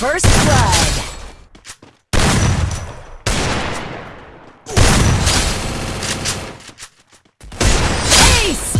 First blood. Ace!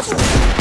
Let's go.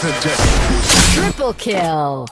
Triple kill!